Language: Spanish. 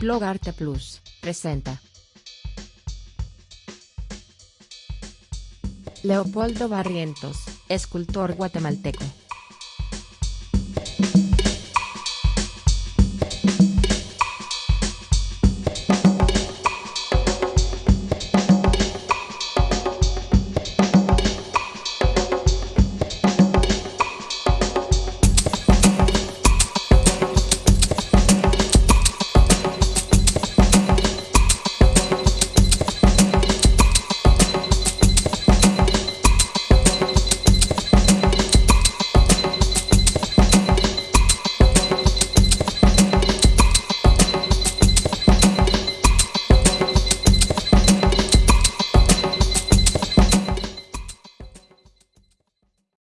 Blog Arte Plus, presenta. Leopoldo Barrientos, escultor guatemalteco.